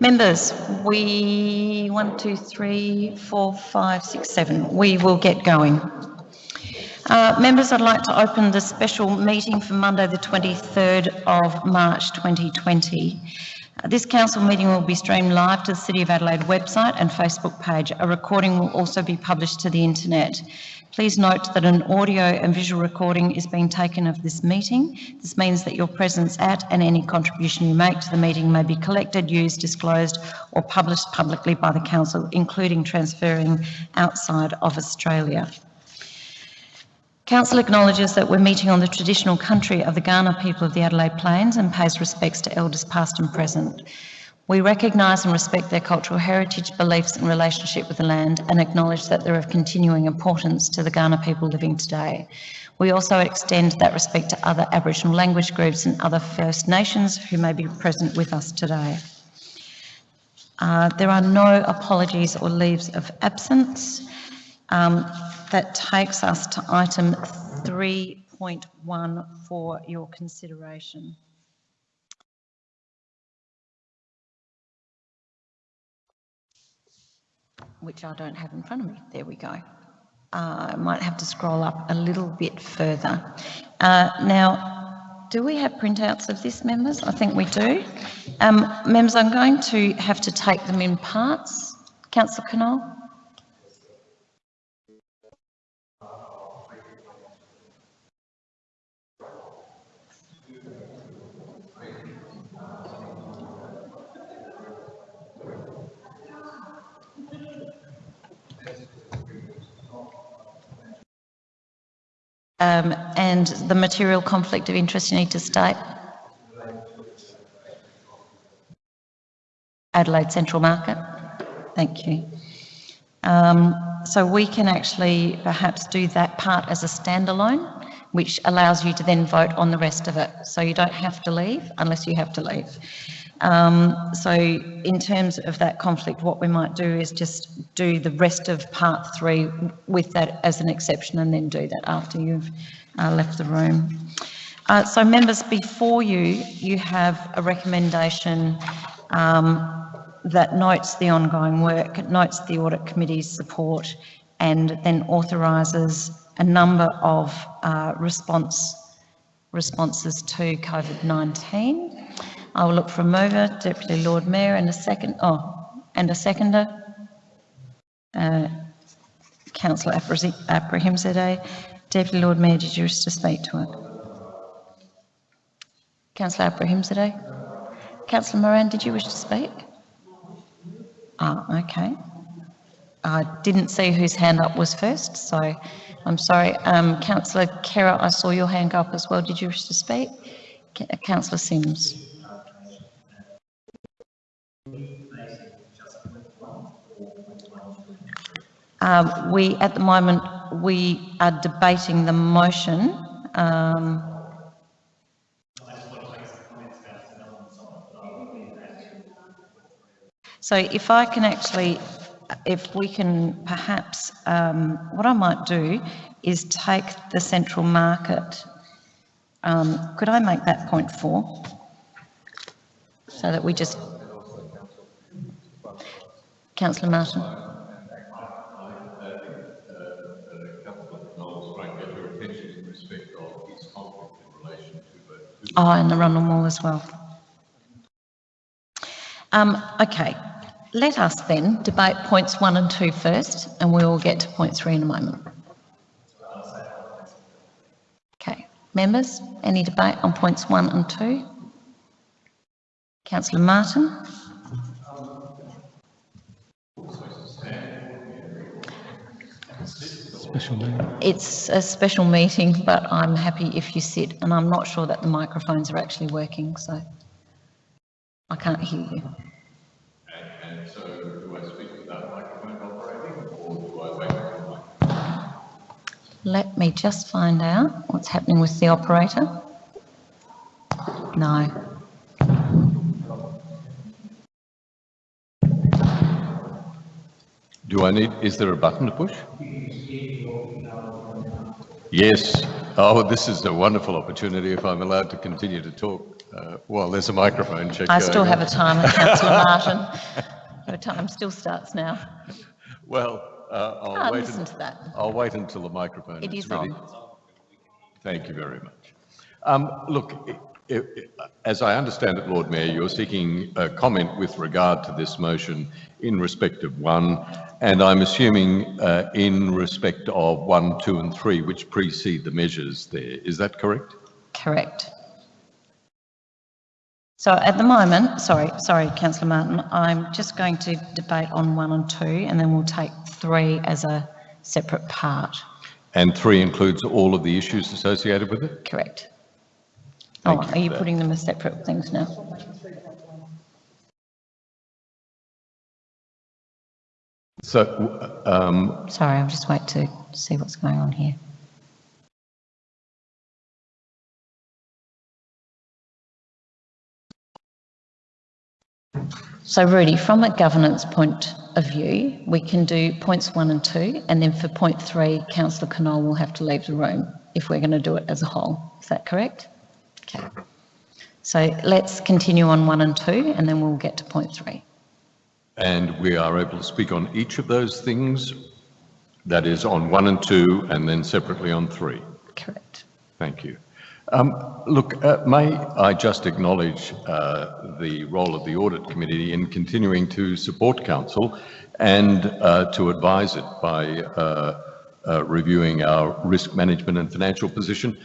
Members, we, one, two, three, four, five, six, seven. We will get going. Uh, members, I'd like to open the special meeting for Monday the 23rd of March 2020. Uh, this council meeting will be streamed live to the City of Adelaide website and Facebook page. A recording will also be published to the internet. Please note that an audio and visual recording is being taken of this meeting. This means that your presence at and any contribution you make to the meeting may be collected, used, disclosed or published publicly by the Council, including transferring outside of Australia. Council acknowledges that we're meeting on the traditional country of the Kaurna people of the Adelaide Plains and pays respects to elders past and present. We recognise and respect their cultural heritage, beliefs and relationship with the land and acknowledge that they're of continuing importance to the Kaurna people living today. We also extend that respect to other Aboriginal language groups and other First Nations who may be present with us today. Uh, there are no apologies or leaves of absence. Um, that takes us to item 3.1 for your consideration. Which I don't have in front of me. There we go. Uh, I might have to scroll up a little bit further. Uh, now, do we have printouts of this, members? I think we do. Um, members, I'm going to have to take them in parts. Councillor Knoll? Um, and the material conflict of interest you need to state? Adelaide Central Market. Thank you. Um, so we can actually perhaps do that part as a standalone, which allows you to then vote on the rest of it. So you don't have to leave unless you have to leave. Um, so in terms of that conflict, what we might do is just do the rest of part three with that as an exception and then do that after you've uh, left the room. Uh, so members, before you, you have a recommendation um, that notes the ongoing work, notes the audit committee's support and then authorises a number of uh, response responses to COVID-19. I will look for a mover, Deputy Lord Mayor, and a second, oh, and a seconder. Uh, Councillor Abrahimzadeh. Deputy Lord Mayor, did you wish to speak to it? Councillor Abrahimzadeh. Councillor Moran, did you wish to speak? Ah, okay. I didn't see whose hand up was first, so I'm sorry. Um, Councillor Kerr, I saw your hand go up as well. Did you wish to speak? Councillor Simms. Um, we, at the moment, we are debating the motion. Um, so if I can actually, if we can perhaps, um, what I might do is take the central market. Um, could I make that point four? So that we just... Councillor Martin. Oh, and the Rundle Mall as well. Um, okay, let us then debate points one and two first, and we will get to point three in a moment. Okay, members, any debate on points one and two? Councillor Martin. Special meeting. It's a special meeting, but I'm happy if you sit, and I'm not sure that the microphones are actually working, so I can't hear you. And, and so do I speak without microphone operating, or do I wait for microphone? Let me just find out what's happening with the operator. No. Do I need, is there a button to push? Yes. Oh, this is a wonderful opportunity if I'm allowed to continue to talk. Uh, well, there's a microphone check. I still have on. a timer, councillor Martin. Your time still starts now. Well, uh, I'll Ah, wait. listen to that. I'll wait until the microphone It is is ready. on. Thank you very much. Um, Look, i- i- as I understand it, Lord Mayor, you're seeking a comment with regard to this motion in respect of one, and I'm assuming uh, in respect of one, two, and three, which precede the measures there. Is that correct? Correct. So at the moment, sorry, sorry, councillor Martin, I'm just going to debate on one and two, and then we'll take three as a separate part. And three includes all of the issues associated with it? Correct. Thank Oh, you are for you that. putting them as separate things now? So, um, Sorry, I'll just wait to see what's going on here. So Rudy, from a governance point of view, we can do points one and two, and then for point three, councillor Knoll will have to leave the room if we're going to do it as a whole. Is that correct? Okay. So let's continue on one and two, and then we'll get to point three. and we are able to speak on each of those things, that is on one and two, and then separately on three. Correct. Thank you. Um, Look, uh, may I just acknowledge uh, the role of the Audit Committee in continuing to support council and uh, to advise it by uh, uh, reviewing our risk management and financial position.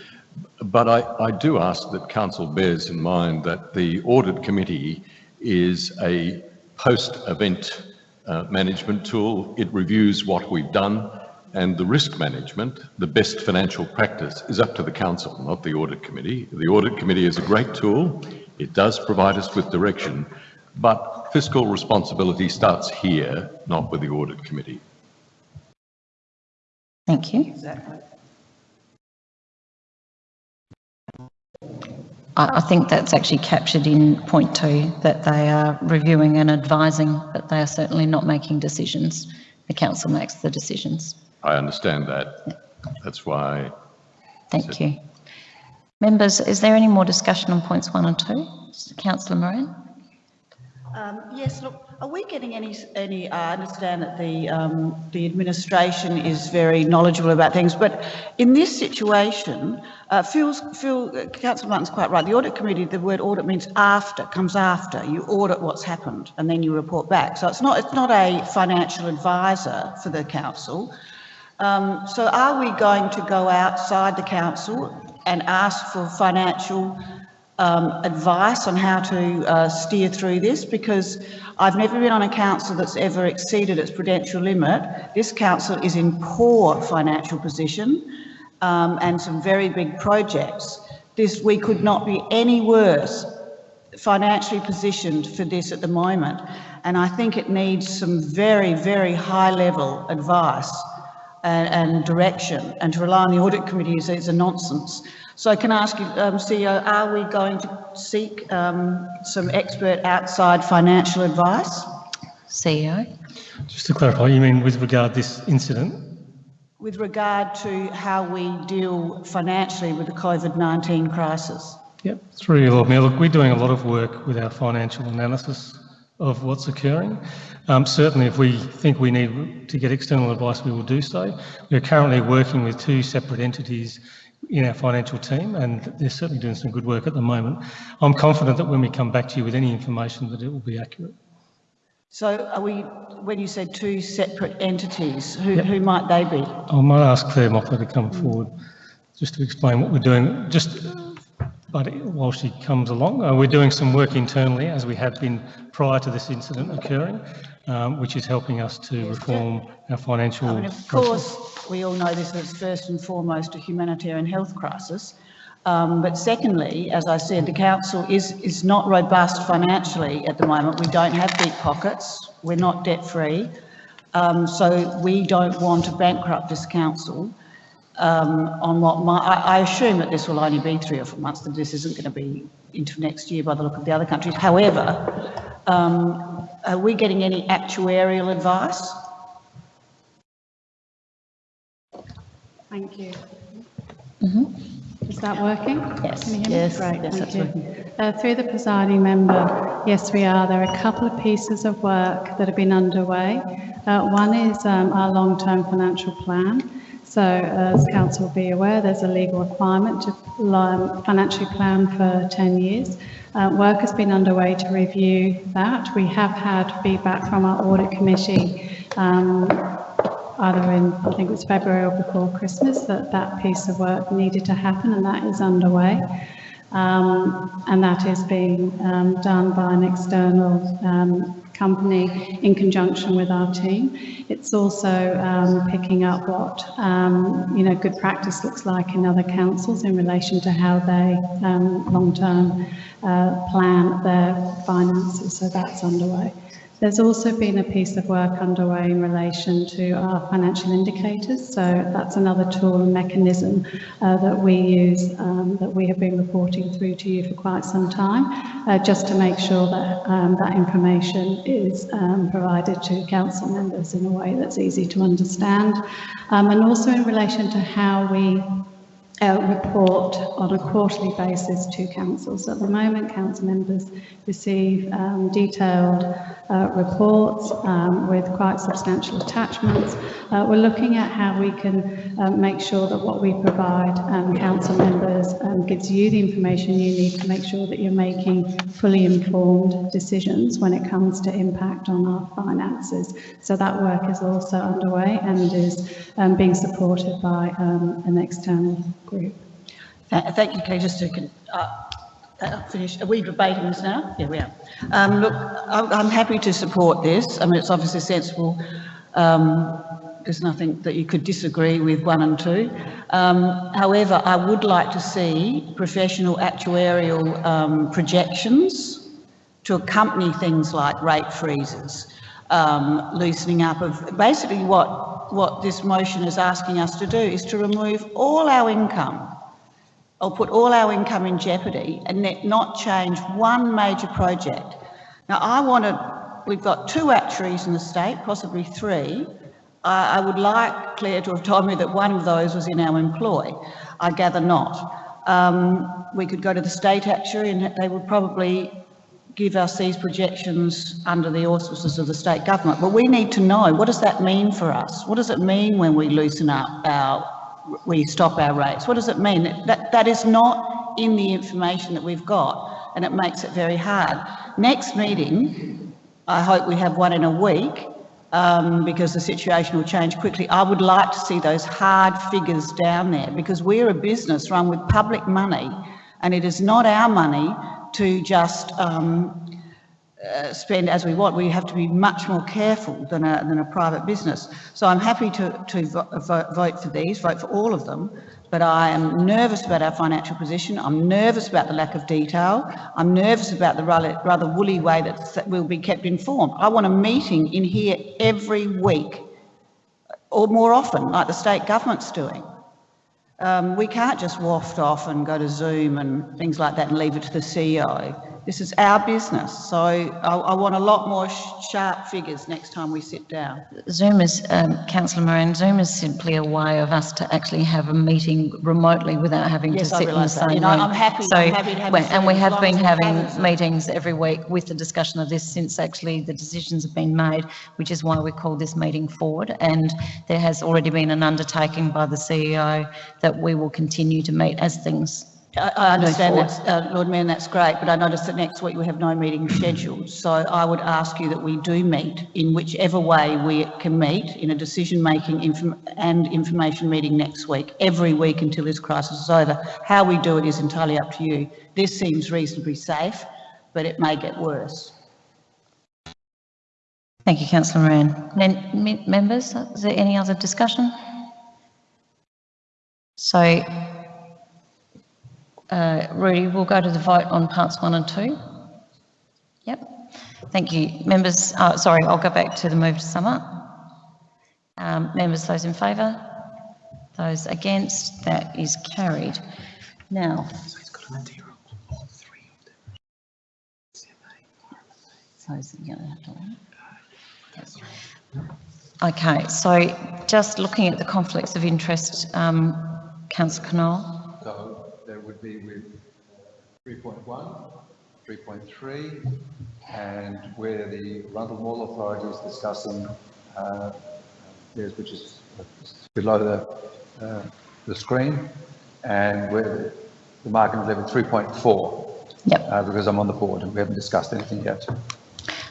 But I, I do ask that council bears in mind that the Audit Committee is a post-event uh, management tool. It reviews what we've done and the risk management, the best financial practice is up to the council, not the audit committee. The audit committee is a great tool. It does provide us with direction, but fiscal responsibility starts here, not with the audit committee. Thank you. I, I think that's actually captured in point two, that they are reviewing and advising, but they are certainly not making decisions. The council makes the decisions. I understand that. That's why, Thank you. Members, is there any more discussion on points one and two? Councillor Moran? Um, Yes, look, are we getting any, any, I understand that the, um, the administration is very knowledgeable about things, but in this situation, uh, Phil's, Phil, uh, Councillor Martin's quite right, the audit committee, the word audit means after, comes after. You audit what's happened and then you report back. So it's not, it's not a financial advisor for the council. Um, so are we going to go outside the council and ask for financial um, advice on how to uh, steer through this? Because I've never been on a council that's ever exceeded its prudential limit. This council is in poor financial position um, and some very big projects. This, we could not be any worse financially positioned for this at the moment. And I think it needs some very, very high level advice and, and direction. And to rely on the audit committee is, is a nonsense. So I can ask you, um, CEO, are we going to seek um, some expert outside financial advice? CEO? Just to clarify, you mean with regard to this incident? with regard to how we deal financially with the COVID-19 crisis. Yep, through you, Lord Mayor. Look, we're doing a lot of work with our financial analysis of what's occurring. Um, certainly, if we think we need to get external advice, we will do so. We're currently working with two separate entities in our financial team, and they're certainly doing some good work at the moment. I'm confident that when we come back to you with any information, that it will be accurate. So are we, when you said two separate entities, who, who might they be? I might ask Claire Mockler to come forward just to explain what we're doing. Just, but while she comes along, uh, we're doing some work internally as we have been prior to this incident occurring, um, which is helping us to reform our financial I mean, of process. course, we all know this is first and foremost a humanitarian health crisis. Um, but secondly, as I said, the council is, is not robust financially at the moment. We don't have deep pockets. We're not debt free. Um, so we don't want to bankrupt this council um, on what my, I, I assume that this will only be three or four months, that this isn't going to be into next year by the look of the other countries. However, um, are we getting any actuarial advice? Thank you. Is that working? Yes. Can you hear me? Yes, Great, yes, thank that's you. Uh, Through the presiding member, yes, we are. There are a couple of pieces of work that have been underway. Uh, One is um, our long-term financial plan. So as council will be aware, there's a legal requirement to um, financially plan for 10 years. Uh, Work has been underway to review that. We have had feedback from our audit committee um, either in, I think it was February or before Christmas, that that piece of work needed to happen and that is underway. Um, and that is being um, done by an external um, company in conjunction with our team. It's also um, picking up what, um, you know, good practice looks like in other councils in relation to how they um, long-term uh, plan their finances, so that's underway. There's also been a piece of work underway in relation to our financial indicators. So that's another tool and mechanism uh, that we use, um, that we have been reporting through to you for quite some time, uh, just to make sure that um, that information is um, provided to council members in a way that's easy to understand. Um, and also in relation to how we uh, report on a quarterly basis to councils. At the moment, council members receive um, detailed uh, reports um, with quite substantial attachments. Uh, we're looking at how we can um, make sure that what we provide um, council members um, gives you the information you need to make sure that you're making fully informed decisions when it comes to impact on our finances. So that work is also underway and is um, being supported by an external Tha- Thank you, Kay. Just to uh, finish, are we debating this now? Yeah, we are. Um, Look, I'm I'm happy to support this. I mean, it's obviously sensible. Um, There's nothing that you could disagree with one and two. Um, However, I would like to see professional actuarial um, projections to accompany things like rate freezes, um, loosening up of, basically what, what this motion is asking us to do is to remove all our income or put all our income in jeopardy and not change one major project. Now, I want to, we've got two actuaries in the state, possibly three. I, I would like Claire to have told me that one of those was in our employ. I gather not. Um, we could go to the state actuary and they would probably give us these projections under the auspices of the state government. But we need to know, what does that mean for us? What does it mean when we loosen up our, we stop our rates? What does it mean? That, that is not in the information that we've got and it makes it very hard. Next meeting, I hope we have one in a week, um, because the situation will change quickly. I would like to see those hard figures down there because we're a business run with public money and it is not our money to just um, uh, spend as we want. We have to be much more careful than a, than a private business. So I'm happy to, to vo- vote, for these, vote for all of them, but I am nervous about our financial position. I'm nervous about the lack of detail. I'm nervous about the rather, woolly way that we'll be kept informed. I want a meeting in here every week or more often, like the state government's doing. Um, we can't just waft off and go to Zoom and things like that and leave it to the CEO. This is our business, so I, I want a lot more sh- sharp figures next time we sit down. Zoom is, um, councillor Moran, Zoom is simply a way of us to actually have a meeting remotely without having to Yes, I sit in the same You know, room. I'm happy- So, I'm happy to have And we have been long as we have a having meetings every week with the discussion of this since actually the decisions have been made, which is why we called this meeting forward. And there has already been an undertaking by the CEO that we will continue to meet as things I, I understand that, uh, Lord Mayor, and that's great, but I noticed that next week we have no meeting scheduled. So I would ask you that we do meet in whichever way we can meet in a decision-making inform- and information meeting next week, every week until this crisis is over. How we do it is entirely up to you. This seems reasonably safe, but it may get worse. Thank you, councillor Moran. Members, is there any other discussion? So, uh, Rudy, we'll go to the vote on parts one and two. Yep, thank you. Members, uh, sorry, I'll go back to the move to sum up. Um, members, those in favour? Those against? That is carried. Now. Okay, so just looking at the conflicts of interest, um, councillor Knoll. 3.1, 3.3, and where the Rundle Mall Authority is discussing, uh, which is below the, uh, the screen, and where the market is level 3.4, Yep. uh, because I'm on the board and we haven't discussed anything yet.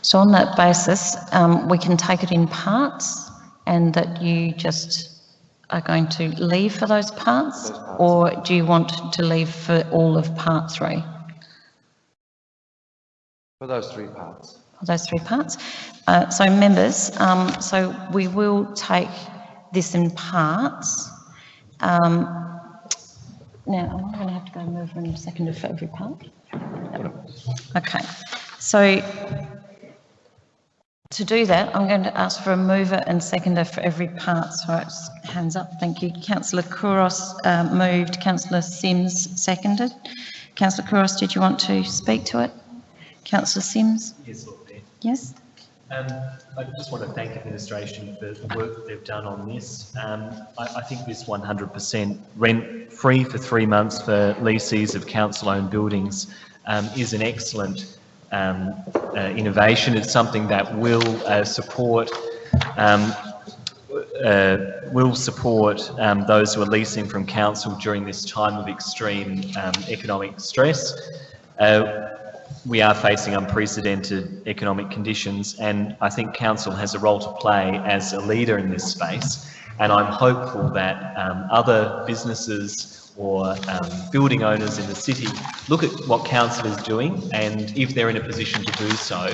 So on that basis, um, we can take it in parts and that you just are going to leave for those parts? Those parts. Or do you want to leave for all of part three? For those three parts. For those three parts. Uh, so members, um, so we will take this in parts. Um, now, am I going to have to go mover a second for every part? Okay, so to do that, I'm going to ask for a mover and seconder for every part. So it's hands up, thank you. Councillor Couros uh, moved, Councillor Simms seconded. Councillor Couros, did you want to speak to it? Councillor Simms? Yes, Lord Mayor. Yes? Um, I just want to thank administration for the work that they've done on this. Um, I, I think this 100% rent-free for three months for lessees of council-owned buildings um, is an excellent um, uh, innovation. It's something that will uh, support um, uh, will support um, those who are leasing from council during this time of extreme um, economic stress. Uh, we are facing unprecedented economic conditions and I think council has a role to play as a leader in this space and I'm hopeful that um, other businesses or um, building owners in the city look at what council is doing and if they're in a position to do so,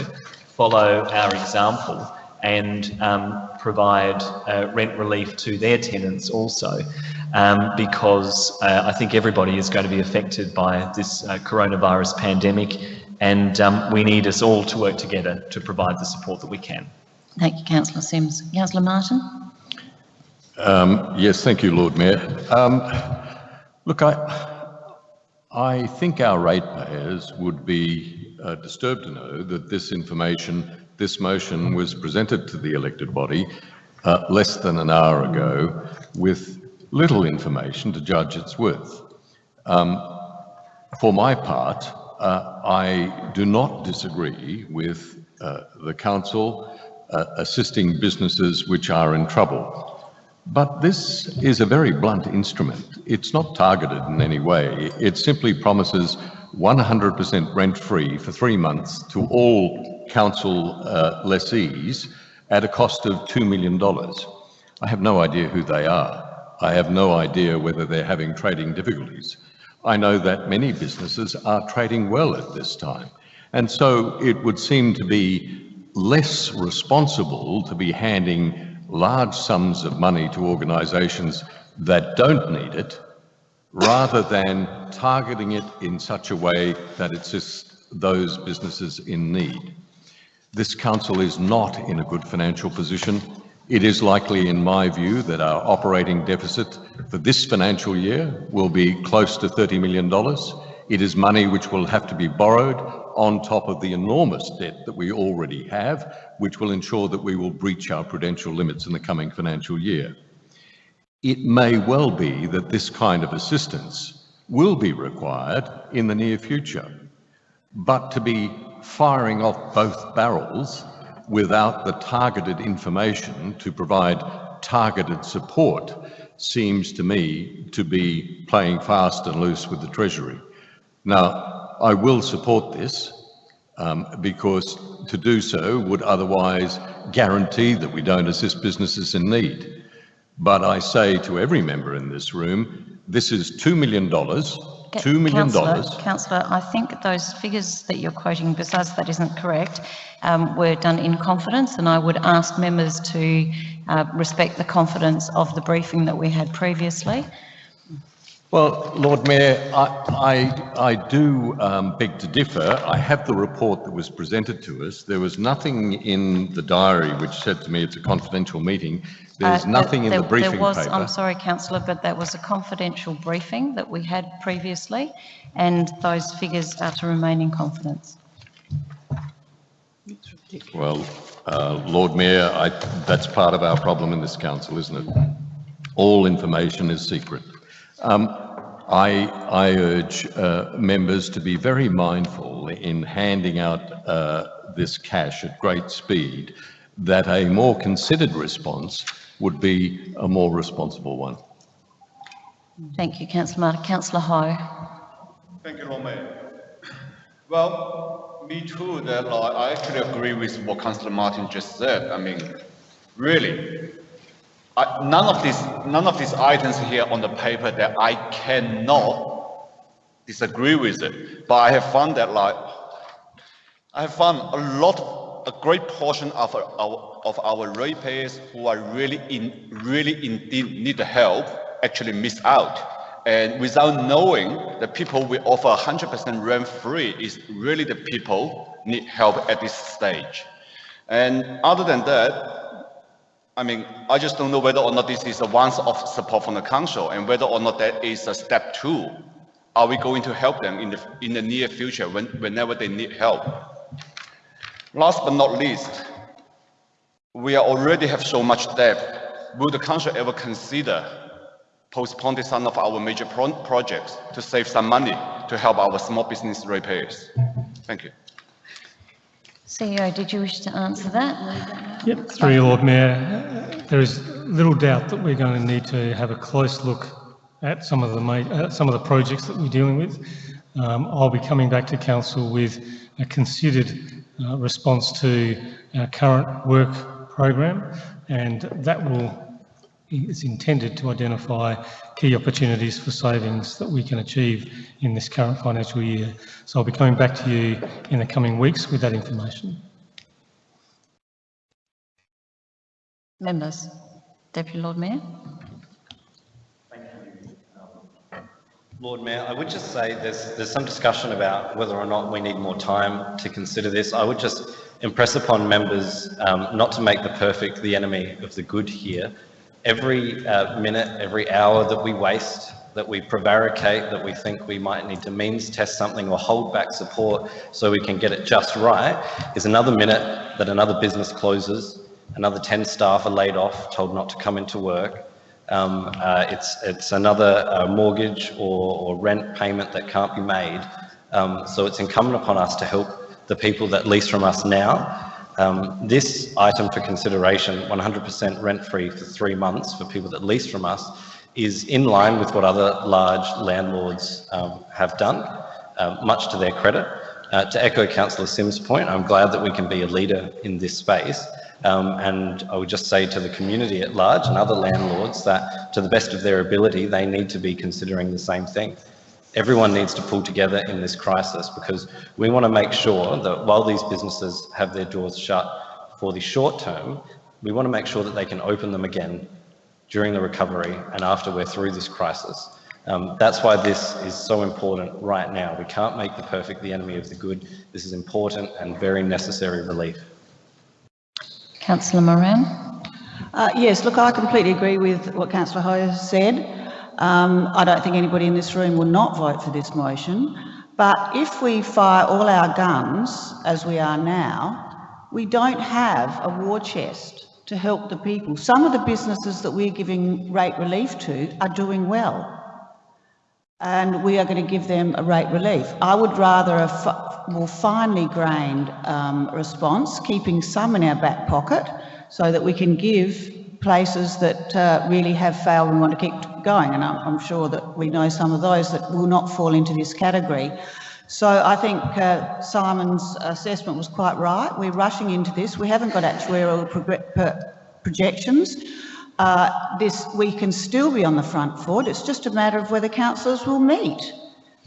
follow our example and um, provide uh, rent relief to their tenants also um, because uh, I think everybody is going to be affected by this uh, coronavirus pandemic and um, we need us all to work together to provide the support that we can. Thank you, councillor Simms. Councillor Martin? Um, yes, thank you, Lord Mayor. Look, I, I think our ratepayers would be uh, disturbed to know that this information, this motion was presented to the elected body uh, less than an hour ago with little information to judge its worth. Um, for my part, uh, I do not disagree with uh, the council uh, assisting businesses which are in trouble. But this is a very blunt instrument. It's not targeted in any way. It simply promises 100% rent-free for three months to all council uh, lessees at a cost of $2 million. I have no idea who they are. I have no idea whether they're having trading difficulties. I know that many businesses are trading well at this time. And so it would seem to be less responsible to be handing large sums of money to organisations that don't need it, rather than targeting it in such a way that it assists those businesses in need. This council is not in a good financial position. It is likely, in my view, that our operating deficit for this financial year will be close to $30 million. It is money which will have to be borrowed on top of the enormous debt that we already have, which will ensure that we will breach our prudential limits in the coming financial year. It may well be that this kind of assistance will be required in the near future, but to be firing off both barrels without the targeted information to provide targeted support seems to me to be playing fast and loose with the Treasury. Now, I will support this um, because to do so would otherwise guarantee that we don't assist businesses in need. But I say to every member in this room, this is $2 million, $2 million. Councillor, Councillor, I think those figures that you're quoting, besides that isn't correct, um, were done in confidence, and I would ask members to uh, respect the confidence of the briefing that we had previously. Well, Lord Mayor, I, I, I do um, beg to differ. I have the report that was presented to us. There was nothing in the diary which said to me it's a confidential meeting. There's Uh, nothing in there- the briefing There was, paper. I'm sorry, councillor, but that was a confidential briefing that we had previously, and those figures are to remain in confidence. Well, uh, Lord Mayor, I, that's part of our problem in this council, isn't it? All information is secret. Um, I, I urge uh, members to be very mindful in handing out uh, this cash at great speed, that a more considered response would be a more responsible one. Thank you, councillor Martin. Councillor Ho. Thank you, Lord Mayor. Well, me too, that like, I actually agree with what Councillor Martin just said. I mean, really, None of these, none of these items here on the paper that I cannot disagree with it. But I have found that like, I have found a lot, a great portion of our, of our ratepayers who are really in, really indeed need help actually miss out. And without knowing the people we offer 100% rent free is really the people need help at this stage. And other than that, I mean, I just don't know whether or not this is a once-off support from the council and whether or not that is a step two. Are we going to help them in the, in the near future when, whenever they need help? Last but not least, we already have so much debt. Will the council ever consider postponing some of our major pro projects to save some money to help our small business repairs? Thank you. CEO, did you wish to answer that? Yep, through you, Lord Mayor. There is little doubt that we're going to need to have a close look at some of the uh, some of the projects that we're dealing with. Um, I'll be coming back to council with a considered uh, response to our current work program, and that will is intended to identify key opportunities for savings that we can achieve in this current financial year. So I'll be coming back to you in the coming weeks with that information. Members. Deputy Lord Mayor. Lord Mayor, I would just say there's, there's some discussion about whether or not we need more time to consider this. I would just impress upon members um, not to make the perfect the enemy of the good here. Every uh, minute, every hour that we waste, that we prevaricate, that we think we might need to means test something or hold back support so we can get it just right, is another minute that another business closes, another 10 staff are laid off, told not to come into work, um, uh, it's, it's another uh, mortgage or, or, rent payment that can't be made. Um, so it's incumbent upon us to help the people that lease from us now. Um, this item for consideration, 100% rent-free for three months for people that lease from us, is in line with what other large landlords um, have done, uh, much to their credit. Uh, to echo Councillor Simms' point, I'm glad that we can be a leader in this space. Um, and I would just say to the community at large and other landlords that to the best of their ability, they need to be considering the same thing. Everyone needs to pull together in this crisis because we want to make sure that while these businesses have their doors shut for the short term, we want to make sure that they can open them again during the recovery and after we're through this crisis. Um, that's why this is so important right now. We can't make the perfect the enemy of the good. This is important and very necessary relief. Councillor Moran. Uh, yes, look, I completely agree with what Councillor Ho said. Um, I don't think anybody in this room will not vote for this motion. But if we fire all our guns, as we are now, we don't have a war chest to help the people. Some of the businesses that we're giving rate relief to are doing well. And we are going to give them a rate relief. I would rather a more finely grained um, response, keeping some in our back pocket so that we can give places that uh, really have failed and want to keep going. And I'm, I'm, sure that we know some of those that will not fall into this category. So I think uh, Simon's assessment was quite right. We're rushing into this. We haven't got actuarial projections. Uh, this, we can still be on the front foot. It's just a matter of whether councillors will meet.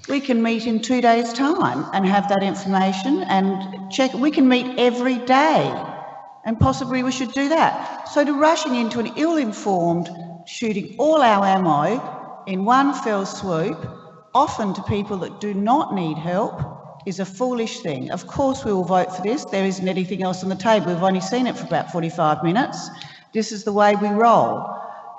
We can meet in two days' time and have that information and check. We can meet every day and possibly we should do that. So to rushing into an ill-informed, shooting all our ammo in one fell swoop, often to people that do not need help, is a foolish thing. Of course we will vote for this. There isn't anything else on the table. We've only seen it for about 45 minutes. This is the way we roll.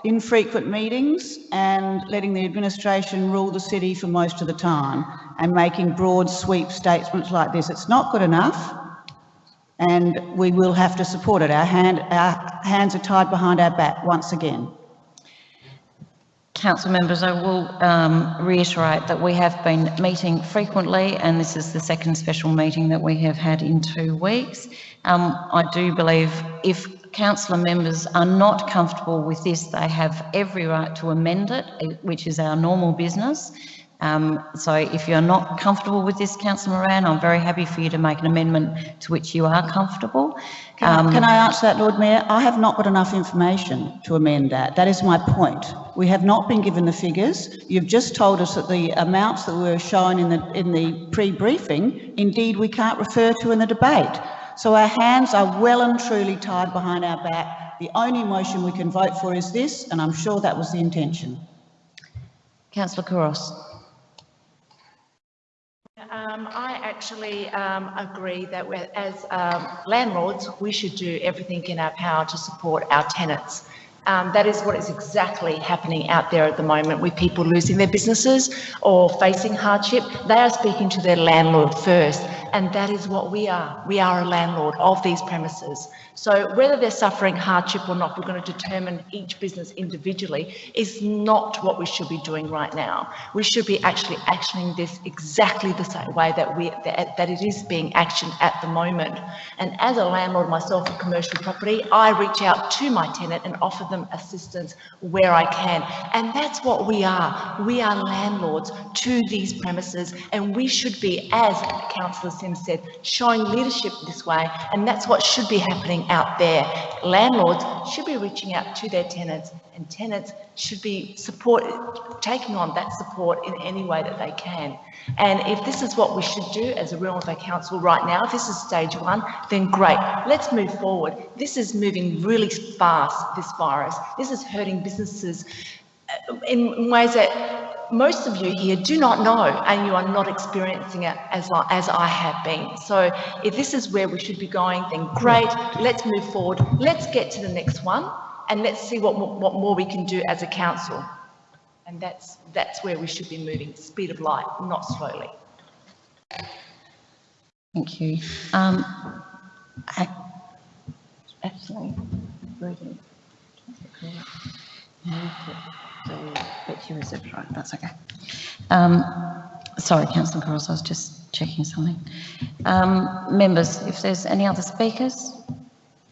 Infrequent meetings and letting the administration rule the city for most of the time and making broad sweep statements like this. It's not good enough and we will have to support it. Our, hand, our hands are tied behind our back once again. council members, I will um, reiterate that we have been meeting frequently and this is the second special meeting that we have had in two weeks. Um, I do believe if councillor members are not comfortable with this, they have every right to amend it, which is our normal business. Um, so if you're not comfortable with this, councillor Moran, I'm very happy for you to make an amendment to which you are comfortable. Can I- Um, Can I answer that, Lord Mayor? I have not got enough information to amend that. That is my point. We have not been given the figures. You've just told us that the amounts that were shown in the, in the pre-briefing, indeed, we can't refer to in the debate. So our hands are well and truly tied behind our back. The only motion we can vote for is this, and I'm sure that was the intention. councillor Couros. Um, I actually um, agree that as um, landlords, we should do everything in our power to support our tenants. Um, that is what is exactly happening out there at the moment with people losing their businesses or facing hardship. They are speaking to their landlord first, and that is what we are. We are a landlord of these premises. So whether they're suffering hardship or not, we're going to determine each business individually is not what we should be doing right now. We should be actually actioning this exactly the same way that we that, that it is being actioned at the moment. And as a landlord myself of commercial property, I reach out to my tenant and offer them assistance where I can. And that's what we are. We are landlords to these premises and we should be, as Councillor Said, showing leadership this way. And that's what should be happening out there. Landlords should be reaching out to their tenants and tenants should be support, taking on that support in any way that they can. And if this is what we should do as a Real Bay Council right now, if this is stage one, then great, let's move forward. This is moving really fast, this virus. This is hurting businesses uh, in ways that most of you here do not know and you are not experiencing it as, I- as I have been. So if this is where we should be going, then great, let's move forward. Let's get to the next one and let's see what, what more we can do as a council. And that's, that's where we should be moving, speed of light, not slowly. Thank you. Um, ac- Actually, Brendan, but you reserved right, that's okay. Um, Sorry, councillor Couros, I was just checking something. Um, Members, if there's any other speakers?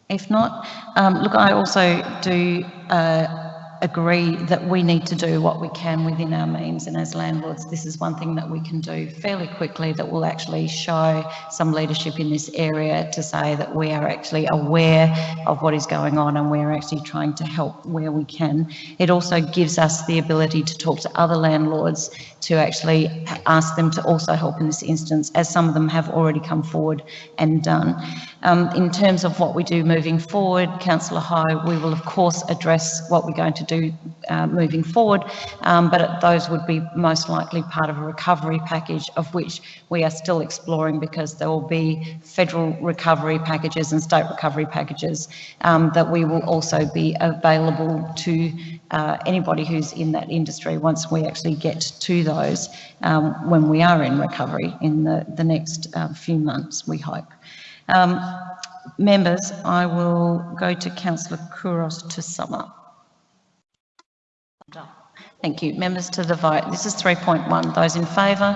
If not, um, look, I also do uh, agree that we need to do what we can within our means and as landlords, this is one thing that we can do fairly quickly that will actually show some leadership in this area to say that we are actually aware of what is going on and we're actually trying to help where we can. It also gives us the ability to talk to other landlords to actually ask them to also help in this instance, as some of them have already come forward and done. Um, in terms of what we do moving forward, Councillor High, we will of course address what we're going to do uh, moving forward, um, but those would be most likely part of a recovery package of which we are still exploring because there will be federal recovery packages and state recovery packages um, that we will also be available to uh, anybody who's in that industry once we actually get to those um, when we are in recovery in the, the next uh, few months, we hope. Um, members, I will go to Councillor Couros to sum up. Thank you. Members to the vote. This is 3.1. Those in favour?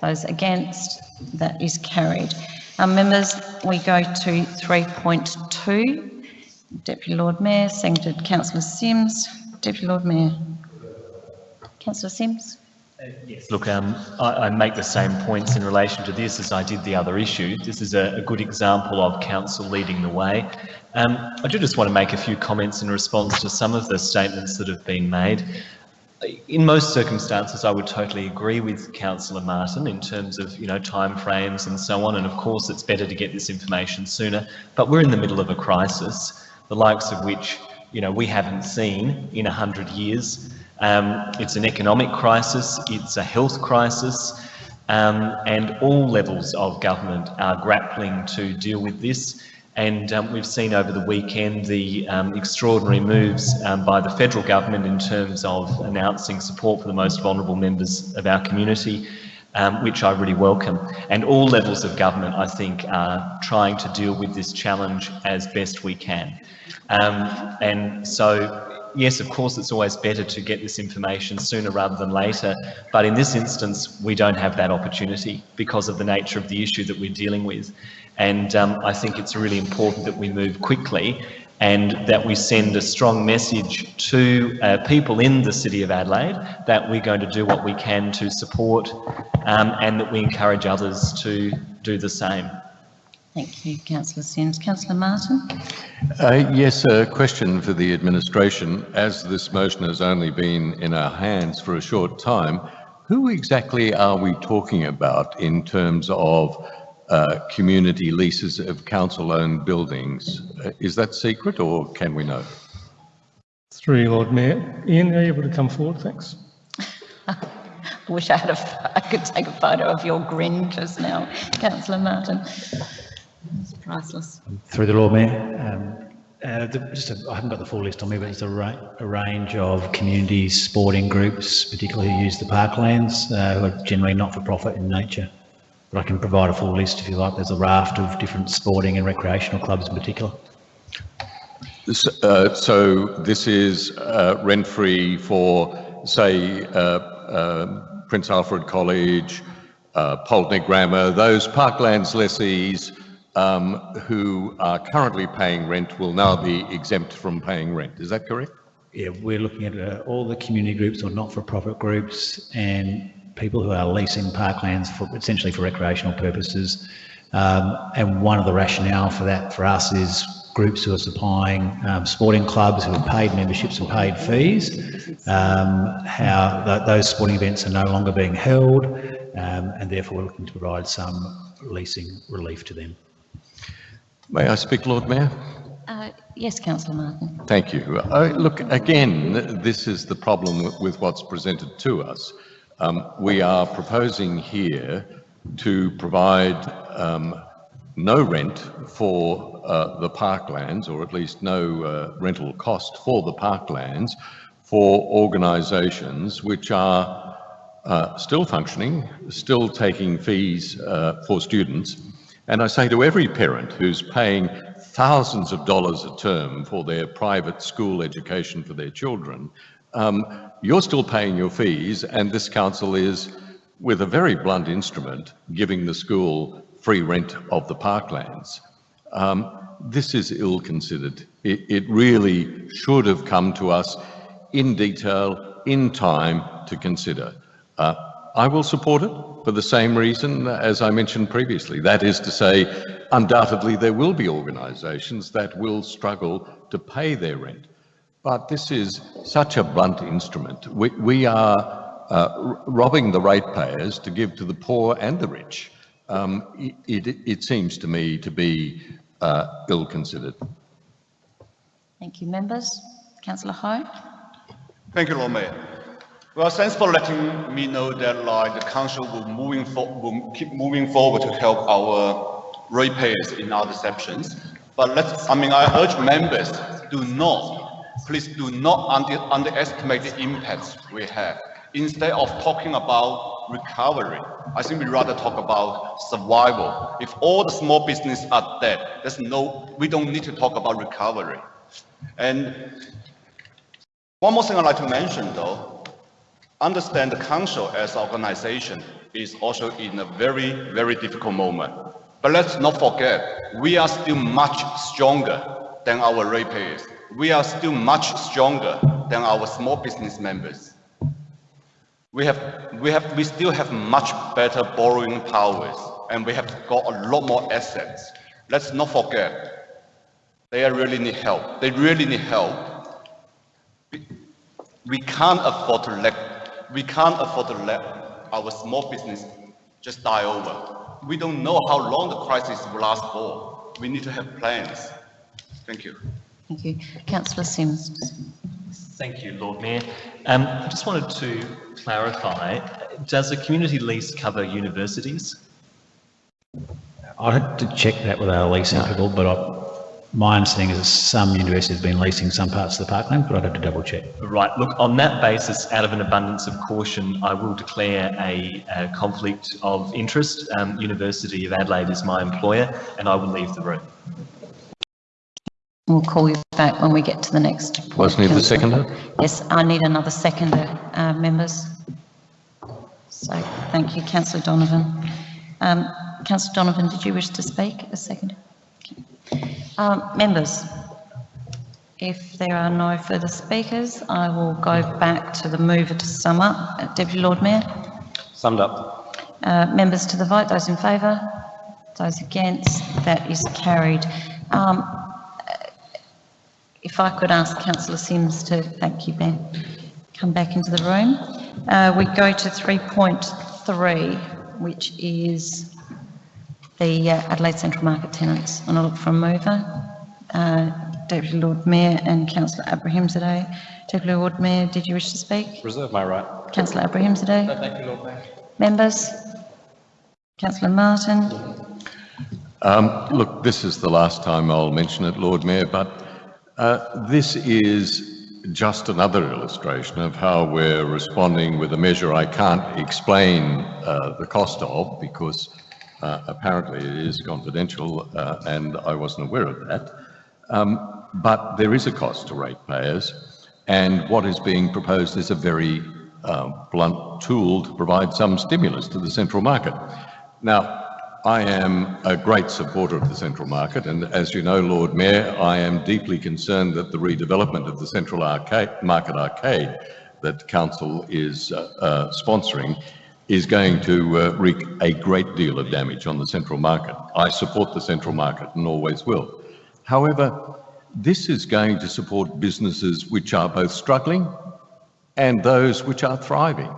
Those against? That is carried. Um, members, we go to 3.2. Deputy Lord Mayor, seconded Councillor Simms. Deputy Lord Mayor. Councillor Simms? Yes, look, um, I, I make the same points in relation to this as I did the other issue. This is a, a good example of council leading the way. Um, I do just want to make a few comments in response to some of the statements that have been made. In most circumstances, I would totally agree with Councillor Martin in terms of, you know, timeframes and so on. And of course, it's better to get this information sooner. But we're in the middle of a crisis, the likes of which, you know, we haven't seen in a 100 years. Um, it's an economic crisis, it's a health crisis, um, and all levels of government are grappling to deal with this. And um, we've seen over the weekend the um, extraordinary moves um, by the federal government in terms of announcing support for the most vulnerable members of our community, um, which I really welcome. And all levels of government, I think, are trying to deal with this challenge as best we can. And so yes, of course, it's always better to get this information sooner rather than later, but in this instance, we don't have that opportunity because of the nature of the issue that we're dealing with. And um, I think it's really important that we move quickly and that we send a strong message to uh, people in the City of Adelaide that we're going to do what we can to support um, and that we encourage others to do the same. Thank you, councillor Simms. Councillor Martin? Uh, yes, a question for the administration. As this motion has only been in our hands for a short time, who exactly are we talking about in terms of uh, community leases of council-owned buildings? Uh, is that secret or can we know? Through you, Lord Mayor. Ian, are you able to come forward? Thanks. I wish I had a, I could take a photo of your grin just now, councillor Martin. It's priceless. Through the Lord Mayor, um, uh, the, just a, I haven't got the full list on me, but it's a, ra a range of community sporting groups, particularly who use the parklands, uh, who are generally not-for-profit in nature. But I can provide a full list if you like. There's a raft of different sporting and recreational clubs in particular. Uh, so this is uh, rent-free for, say, uh, uh Prince Alfred College, uh, Pulteney Grammar, those parklands lessees um, who are currently paying rent will now be exempt from paying rent. Is that correct? Yeah, we're looking at uh, all the community groups or not-for-profit groups and people who are leasing parklands for essentially for recreational purposes. Um, and one of the rationale for that for us is groups who are supplying um, sporting clubs who have paid memberships and paid fees, um, how th those sporting events are no longer being held, um, and therefore we're looking to provide some leasing relief to them. May I speak, Lord Mayor? Uh, yes, Councillor Martin. Thank you. Uh, look, again, this is the problem with what's presented to us. Um, we are proposing here to provide um, no rent for uh, the parklands, or at least no uh, rental cost for the parklands, for organisations which are uh, still functioning, still taking fees uh, for students, and I say to every parent who's paying thousands of dollars a term for their private school education for their children, um, you're still paying your fees and this council is, with a very blunt instrument, giving the school free rent of the parklands. Um, this is ill-considered. It, it really should have come to us in detail, in time to consider. Uh, I will support it for the same reason as I mentioned previously. That is to say, undoubtedly there will be organisations that will struggle to pay their rent. But this is such a blunt instrument. We, we are uh, robbing the ratepayers to give to the poor and the rich. Um, it, it, it, seems to me to be uh, ill-considered. Thank you. Members? Councillor Hou? Thank you, Lord Mayor. Well, thanks for letting me know that like the council will moving will keep moving forward to help our ratepayers in our sections. But let's, I mean, I urge members do not, please do not under, underestimate the impacts we have. Instead of talking about recovery, I think we'd rather talk about survival. If all the small business are dead, there's no, we don't need to talk about recovery. And one more thing I'd like to mention though, understand the council as organization is also in a very, very difficult moment. But let's not forget, we are still much stronger than our ratepayers. We are still much stronger than our small business members. We have, we have, we still have much better borrowing powers, and we have got a lot more assets. Let's not forget, they really need help. They really need help. We can't afford to let we can't afford to let our small business just die over. We don't know how long the crisis will last for. We need to have plans. Thank you. Thank you. Councillor Simms. Thank you, Lord Mayor. Um, I just wanted to clarify, does a community lease cover universities? I had to check that with our leasing people, but I, my understanding is that some universities have been leasing some parts of the parkland, but I'd have to double check. Right. Look, on that basis, out of an abundance of caution, I will declare a, a conflict of interest. Um, University of Adelaide is my employer, and I will leave the room. We'll call you back when we get to the next. Wasn't he the councillor. seconder? Yes, I need another seconder, uh, members. So, thank you, councillor Donovan. Um, councillor Donovan, did you wish to speak a second? Okay. Um, members, if there are no further speakers, I will go back to the mover to sum up. Uh, Deputy Lord Mayor? Summed up. Uh, members to the vote, those in favour? Those against? That is carried. Um, if I could ask councillor Simms to, thank you Ben, come back into the room. Uh, we go to 3.3, which is the uh, Adelaide Central Market tenants. And I look for a mover. Uh, Deputy Lord Mayor and Councillor Abrahimzadeh. Deputy Lord Mayor, did you wish to speak? Reserve my right. Councillor Abrahimzadeh? Thank you, Lord Mayor. Members? Councillor Martin? Um, Look, this is the last time I'll mention it, Lord Mayor, but uh, this is just another illustration of how we're responding with a measure I can't explain uh, the cost of because uh, apparently it is confidential uh, and I wasn't aware of that. Um, but there is a cost to ratepayers and what is being proposed is a very uh, blunt tool to provide some stimulus to the central market. Now, I am a great supporter of the central market, and as you know, Lord Mayor, I am deeply concerned that the redevelopment of the central arcade, market arcade that council is uh, uh, sponsoring is going to uh, wreak a great deal of damage on the central market. I support the central market and always will. However, this is going to support businesses which are both struggling and those which are thriving.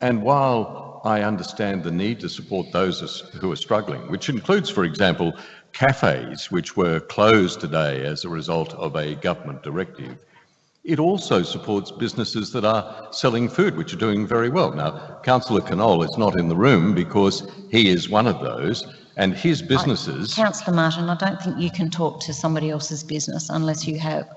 And while I understand the need to support those who are struggling, which includes, for example, cafes which were closed today as a result of a government directive. It also supports businesses that are selling food, which are doing very well. Now, Councillor Knoll is not in the room because he is one of those, and his businesses... Councillor Martin, I don't think you can talk to somebody else's business unless you have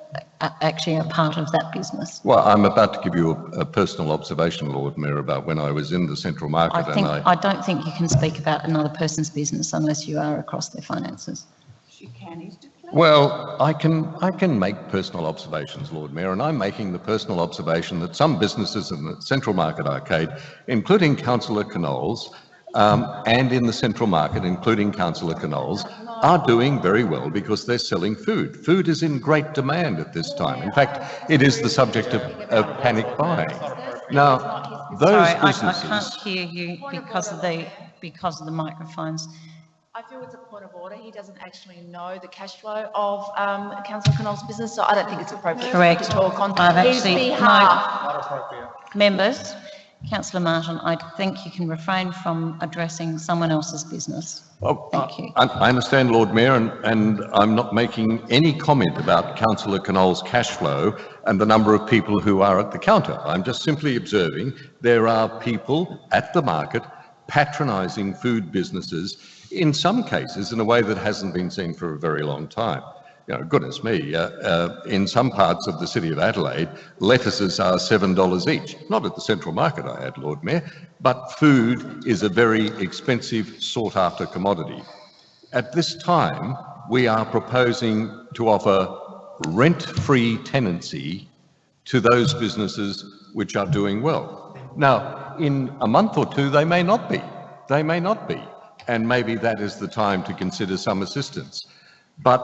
uh, actually a part of that business. Well, I'm about to give you a, a personal observation, Lord Mayor, about when I was in the central market I think, and I... I don't think you can speak about another person's business unless you are across their finances. You can, he's declared. Well, I can, I can make personal observations, Lord Mayor, and I'm making the personal observation that some businesses in the Central Market Arcade, including Councillor Knoll's, um, and in the Central Market, including Councillor Knoll's, are doing very well because they're selling food. Food is in great demand at this time. In fact, it is the subject of, of panic buying. Now, those Sorry, I, I businesses... can't hear you because of the, because of the microphones. I feel it's a point of order. He doesn't actually know the cash flow of um, Councillor Knoll's business, so I don't think it's appropriate Correct. to talk on I've his actually- no. behalf. Members, Councillor Martin, I think you can refrain from addressing someone else's business. Well, Thank you. I, I understand, Lord Mayor, and, and I'm not making any comment about Councillor Knoll's cash flow and the number of people who are at the counter. I'm just simply observing there are people at the market patronising food businesses, in some cases in a way that hasn't been seen for a very long time. You know, goodness me, uh, uh, in some parts of the city of Adelaide, lettuces are $7 each. Not at the central market, I add, Lord Mayor, but food is a very expensive, sought-after commodity. At this time, we are proposing to offer rent-free tenancy to those businesses which are doing well. Now, in a month or two, they may not be. They may not be. And maybe that is the time to consider some assistance. But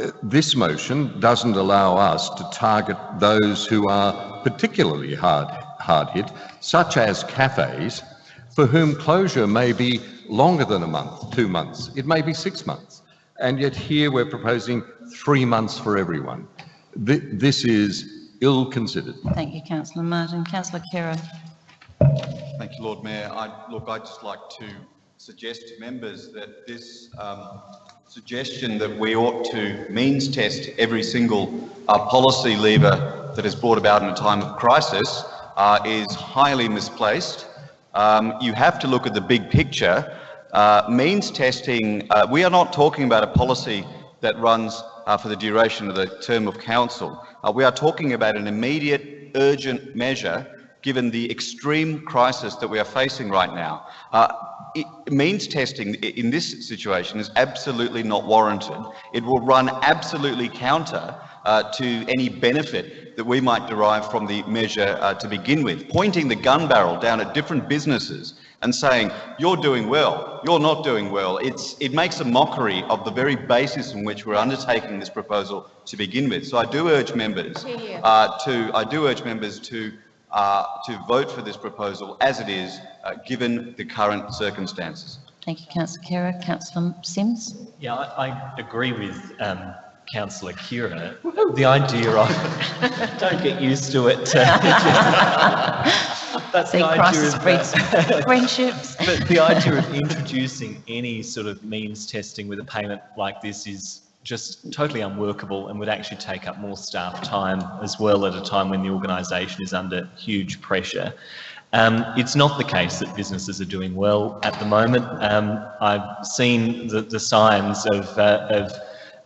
uh, this motion doesn't allow us to target those who are particularly hard, hard hit, such as cafes, for whom closure may be longer than a month, two months. It may be six months. And yet here we're proposing three months for everyone. Th this is ill-considered. Thank you, Councillor Martin. Councillor Khera. Thank you, Lord Mayor. I, look, I'd just like to suggest to members that this um, suggestion that we ought to means test every single uh, policy lever that is brought about in a time of crisis uh, is highly misplaced. Um, you have to look at the big picture. Uh, means testing, uh, we are not talking about a policy that runs uh, for the duration of the term of council. Uh, we are talking about an immediate, urgent measure given the extreme crisis that we are facing right now. Uh, it, means testing in this situation is absolutely not warranted. It will run absolutely counter uh, to any benefit that we might derive from the measure uh, to begin with. Pointing the gun barrel down at different businesses and saying, you're doing well, you're not doing well, it's, it makes a mockery of the very basis on which we're undertaking this proposal to begin with. So I do urge members uh, to, I do urge members to, uh, to vote for this proposal as it is, uh, given the current circumstances. Thank you, Councillor Khera. Councillor Simms? Yeah, I, I agree with um, Councillor Khera. The idea of, don't get used to it. That's See, the crisis idea breeds of, friendships. but the idea of introducing any sort of means testing with a payment like this is just totally unworkable and would actually take up more staff time as well at a time when the organisation is under huge pressure. Um, it's not the case that businesses are doing well at the moment. Um, I've seen the, the signs of, uh, of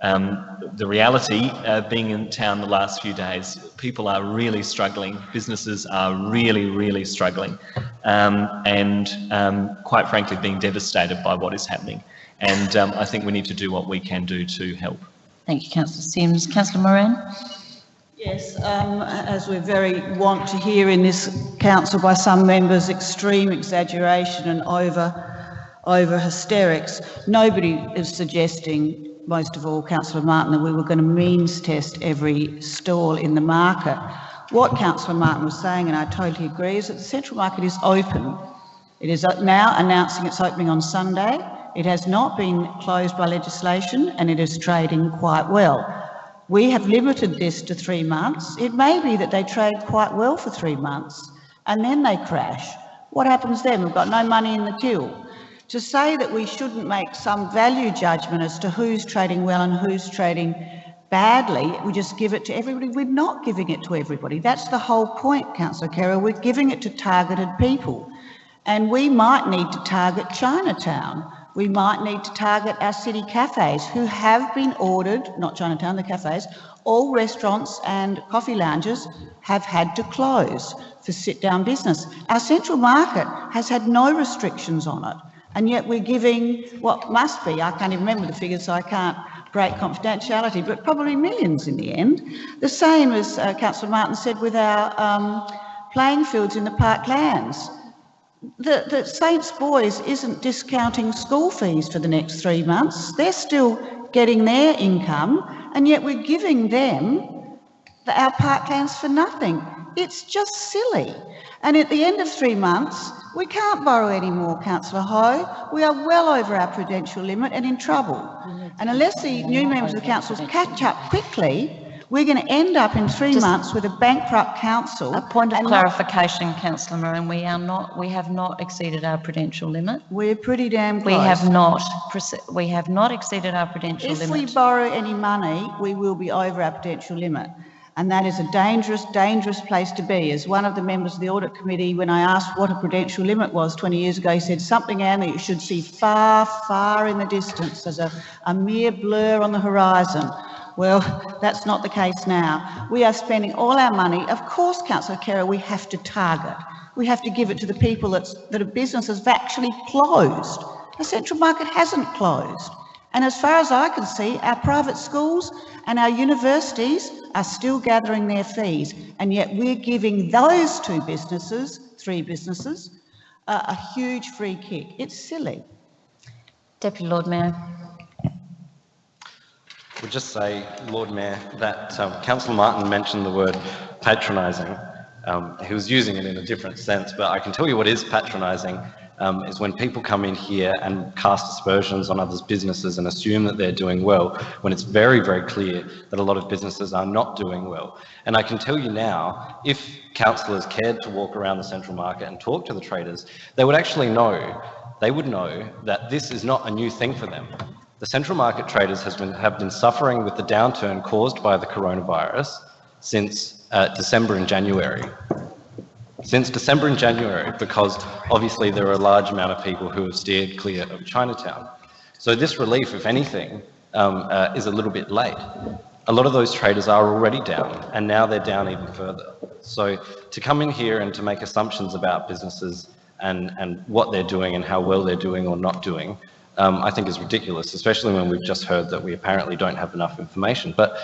um, the reality, uh, being in town the last few days, people are really struggling. Businesses are really, really struggling, um, and um, quite frankly, being devastated by what is happening. And um, I think we need to do what we can do to help. Thank you, Councillor Simms. Councillor Moran? Yes, um, as we're very want to hear in this council by some members, extreme exaggeration and over, over hysterics. Nobody is suggesting most of all, Councillor Martin, that we were going to means test every stall in the market. What Councillor Martin was saying, and I totally agree, is that the central market is open. It is now announcing its opening on Sunday. It has not been closed by legislation and it is trading quite well. We have limited this to three months. It may be that they trade quite well for three months and then they crash. What happens then? We've got no money in the till to say that we shouldn't make some value judgment as to who's trading well and who's trading badly, we just give it to everybody. We're not giving it to everybody. That's the whole point, Councillor Khera. We're giving it to targeted people. And we might need to target Chinatown. We might need to target our city cafes who have been ordered, not Chinatown, the cafes, all restaurants and coffee lounges have had to close for sit-down business. Our central market has had no restrictions on it and yet we're giving what must be, I can't even remember the figures, so I can't break confidentiality, but probably millions in the end. The same as uh, Councillor Martin said with our um, playing fields in the parklands. The, the Saints Boys isn't discounting school fees for the next three months. They're still getting their income, and yet we're giving them the, our parklands for nothing. It's just silly. And at the end of three months, we can't borrow any more, Councillor Hou. We are well over our prudential limit and in trouble. And unless the new members of the council catch up quickly, we're going to end up in three Just months with a bankrupt council. A point of clarification, Councillor Moran, we are not, we have not exceeded our prudential limit. We're pretty damn close. We have not, we have not exceeded our prudential limit. If we borrow any money, we will be over our prudential limit. And that is a dangerous, dangerous place to be. As one of the members of the Audit Committee, when I asked what a prudential limit was 20 years ago, he said something, Anne, that you should see far, far in the distance as a, a mere blur on the horizon. Well, that's not the case now. We are spending all our money. Of course, Councillor Khera, we have to target. We have to give it to the people that's, that are businesses have actually closed. The central market hasn't closed. And as far as I can see, our private schools and our universities are still gathering their fees. And yet we're giving those two businesses, three businesses, uh, a huge free kick. It's silly. Deputy Lord Mayor. Would just say, Lord Mayor, that um, Councillor Martin mentioned the word patronising. Um, he was using it in a different sense, but I can tell you what is patronising um, is when people come in here and cast aspersions on others' businesses and assume that they're doing well, when it's very, very clear that a lot of businesses are not doing well. And I can tell you now, if councillors cared to walk around the central market and talk to the traders, they would actually know, they would know that this is not a new thing for them. The central market traders has been, have been suffering with the downturn caused by the coronavirus since uh, December and January. Since December and January, because obviously there are a large amount of people who have steered clear of Chinatown. So this relief, if anything, um, uh, is a little bit late. a lot of those traders are already down and now they're down even further. So to come in here and to make assumptions about businesses and, and what they're doing and how well they're doing or not doing, um, I think is ridiculous, especially when we've just heard that we apparently don't have enough information. But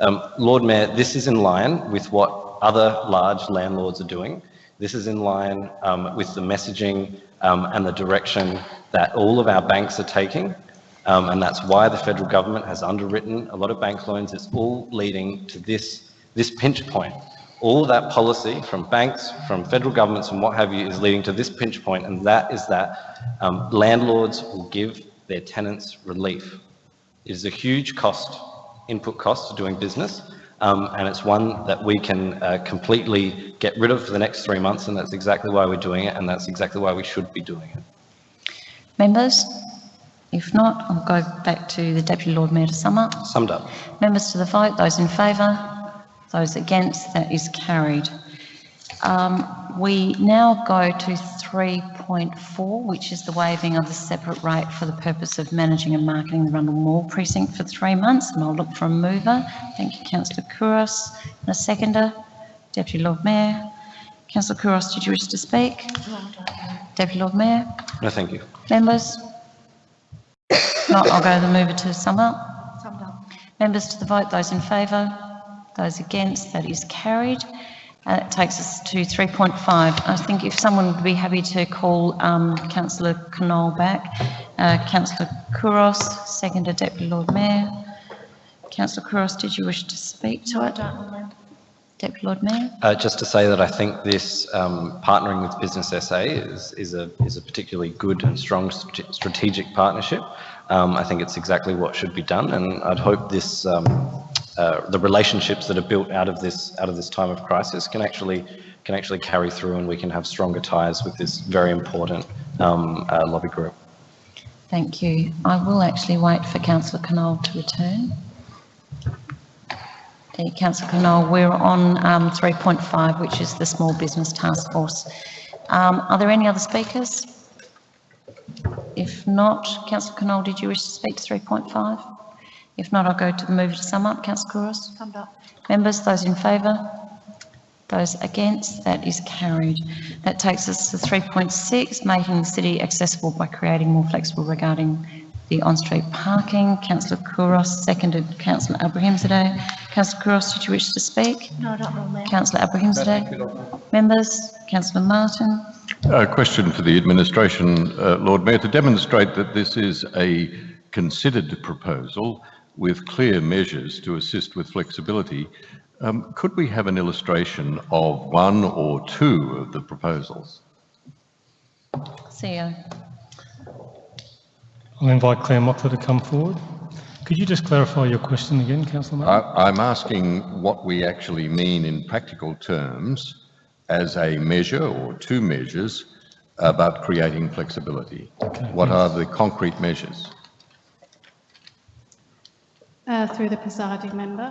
um, Lord Mayor, this is in line with what other large landlords are doing. This is in line um, with the messaging um, and the direction that all of our banks are taking. Um, and that's why the federal government has underwritten a lot of bank loans. It's all leading to this, this pinch point. All that policy from banks, from federal governments and what have you is leading to this pinch point and that is that um, landlords will give their tenants relief. It is a huge cost, input cost to doing business um, and it's one that we can uh, completely get rid of for the next three months and that's exactly why we're doing it and that's exactly why we should be doing it. Members? If not, I'll go back to the Deputy Lord Mayor to sum up. Summed up. Members to the vote, those in favour, those against, that is carried. Um, we now go to 3.4, which is the waiving of the separate rate for the purpose of managing and marketing the Rundle Mall precinct for three months, and I'll look for a mover. Thank you, councillor Couros. And a seconder, Deputy Lord Mayor. Councillor Couros, did you wish to speak? No, Deputy Lord Mayor. No, thank you. Members? Not, I'll go the mover to sum up. Summed up. Members to the vote, those in favour, those against, that is carried. Uh, That takes us to 3.5. I think if someone would be happy to call um, councillor Knoll back. Uh, councillor Couros, seconded Deputy Lord Mayor. Councillor Couros, did you wish to speak to it? Deputy Lord Mayor? Uh, just to say that I think this um, partnering with Business SA is, is, a, is a particularly good and strong strate- strategic partnership. Um, I think it's exactly what should be done and I'd hope this, um, uh, the relationships that are built out of this, out of this time of crisis can actually, can actually carry through and we can have stronger ties with this very important um, uh, lobby group. Thank you. I will actually wait for councillor Knoll to return. Okay, councillor Knoll, we're on um, 3.5, which is the Small Business Task Force. Um, Are there any other speakers? If not, councillor Knoll, did you wish to speak to 3.5? If not, I'll go to the mover to sum up. Councillor Couros? Summed up. Members, those in favour? Those against? That is carried. That takes us to 3.6, making the city accessible by creating more flexible regarding the on-street parking. Councillor Couros, seconded Councillor Abrahimzadeh. Councillor Couros, did you wish to speak? No, not Lord Mayor. Councillor Abrahimzadeh? Members? Councillor Martin? A question for the administration, uh, Lord Mayor, to demonstrate that this is a considered proposal with clear measures to assist with flexibility. Um, could we have an illustration of one or two of the proposals? CEO. I'll invite Claire Mockler to come forward. Could you just clarify your question again, councillor Martin? I, I'm asking what we actually mean in practical terms as a measure or two measures about creating flexibility. Okay, What are the concrete measures? Uh, Through the presiding member.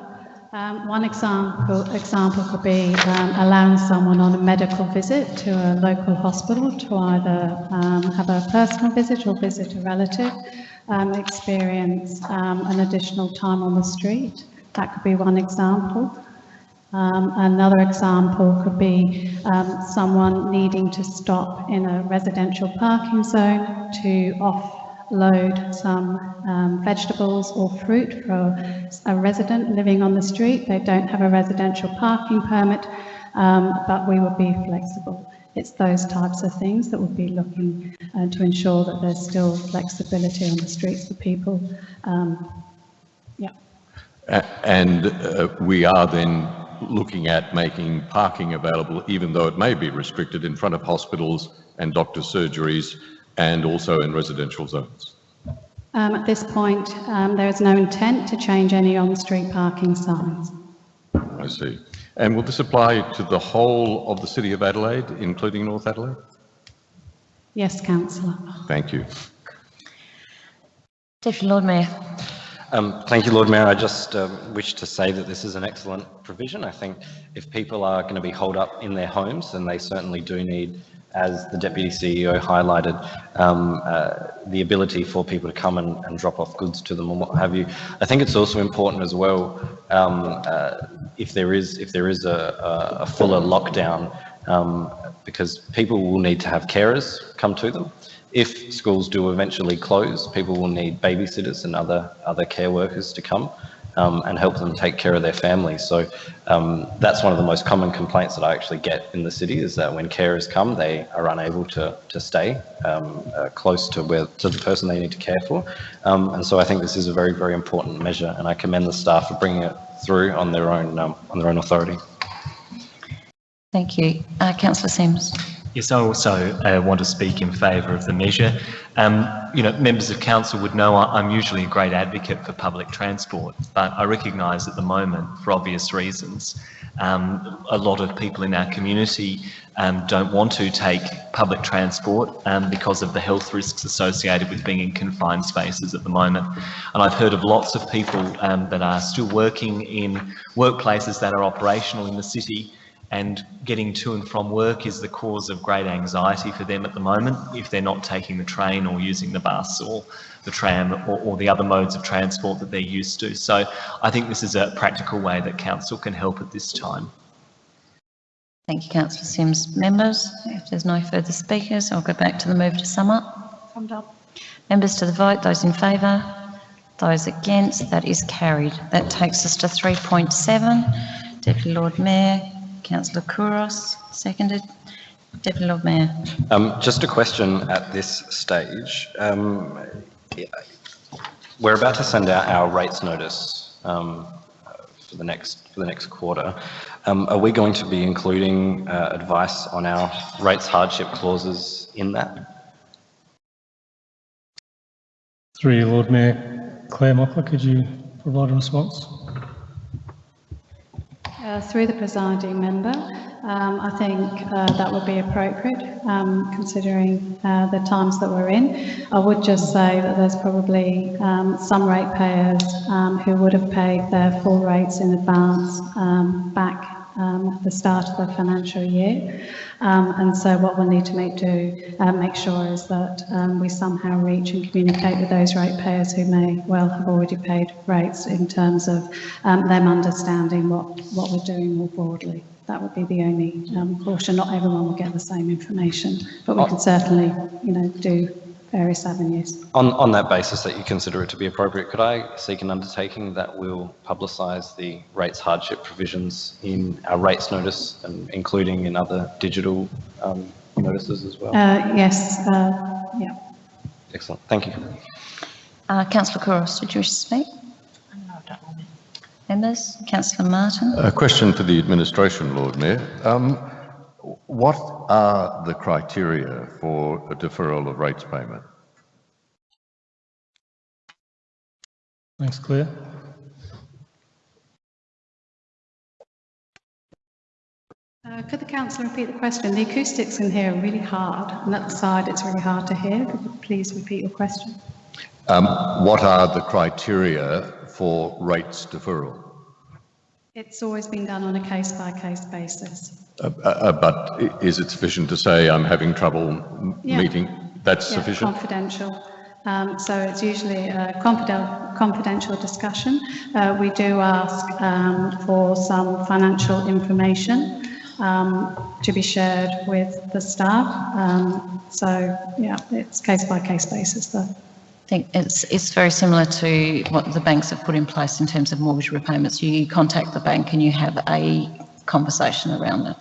Um, One example, example could be um, allowing someone on a medical visit to a local hospital to either um, have a personal visit or visit a relative, um, experience um, an additional time on the street. That could be one example. Um, Another example could be someone needing to stop in a residential parking zone to offload some um, vegetables or fruit for a resident living on the street. They don't have a residential parking permit, um, but we would be flexible. It's those types of things that would be looking uh, to ensure that there's still flexibility on the streets for people. Um, Yeah. And uh, we are then looking at making parking available, even though it may be restricted in front of hospitals and doctor surgeries and also in residential zones. Um, At this point, um, there is no intent to change any on-street parking signs. I see. And will this apply to the whole of the city of Adelaide, including North Adelaide? Yes, councillor. Thank you. Deputy Lord Mayor. Um, Thank you, Lord Mayor. I just um, wish to say that this is an excellent provision. I think if people are going to be holed up in their homes, then they certainly do need as the Deputy CEO highlighted, um, uh, the ability for people to come and, and, drop off goods to them and what have you. I think it's also important as well, um, uh, if there is if there is a, a fuller lockdown, um, because people will need to have carers come to them. If schools do eventually close, people will need babysitters and other other care workers to come um, and help them take care of their families. So um, that's one of the most common complaints that I actually get in the city is that when carers come, they are unable to, to stay um, uh, close to where to the person they need to care for. Um, and so I think this is a very, very important measure and I commend the staff for bringing it through on their own, um, on their own authority. Thank you. Uh, Councillor Simms. Yes, I also uh, want to speak in favour of the measure. Um, you know, members of council would know I'm usually a great advocate for public transport, but I recognise at the moment, for obvious reasons, um, a lot of people in our community um, don't want to take public transport um, because of the health risks associated with being in confined spaces at the moment. And I've heard of lots of people um, that are still working in workplaces that are operational in the city and getting to and from work is the cause of great anxiety for them at the moment if they're not taking the train or using the bus or the tram or, or, the other modes of transport that they're used to. So I think this is a practical way that council can help at this time. Thank you, Councillor Simms. Members, if there's no further speakers, I'll go back to the move to sum up. Summed up. Members to the vote, those in favour, those against, that is carried. That takes us to 3.7. Deputy Lord Mayor, Councillor Couros, seconded. Deputy Lord Mayor. Um, just a question at this stage. Um, we're about to send out our rates notice um, for the next for the next quarter. Um, are we going to be including uh, advice on our rates hardship clauses in that? Through you, Lord Mayor Claire Mockler, could you provide a response? Uh, through the presiding member, um, I think uh, that would be appropriate um, considering uh, the times that we're in. I would just say that there's probably um, some ratepayers um, who would have paid their full rates in advance um, back um, at the start of the financial year. Um, and so what we'll need to make do, uh, make sure is that um, we somehow reach and communicate with those ratepayers who may well have already paid rates in terms of um, them understanding what, what we're doing more broadly. That would be the only um, caution. Not everyone will get the same information, but we can certainly, you know, do various avenues. On, on that basis that you consider it to be appropriate, could I seek an undertaking that will publicise the rates hardship provisions in our rates notice and including in other digital um, notices as well? Uh, yes, uh, yeah. Excellent, thank you. Uh, Councillor Couros, did you wish to speak? Members, Councillor Martin. A question for the administration, Lord Mayor. Um, what are the criteria for a deferral of rates payment? Thanks, Claire. Uh, could the councillor repeat the question? The acoustics in here are really hard, and at the side it's really hard to hear. Could you please repeat your question? Um, what are the criteria for rates deferral? It's always been done on a case-by-case -case basis. Uh, uh, uh, but is it sufficient to say I'm having trouble yeah. meeting? That's yeah, sufficient? confidential. Um, so it's usually a confidential, confidential discussion. Uh, we do ask um, for some financial information um, to be shared with the staff. Um, so yeah, it's case by case basis though. I think it's, it's very similar to what the banks have put in place in terms of mortgage repayments. You contact the bank and you have a conversation around it.